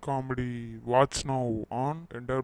Comedy. Watch now on enter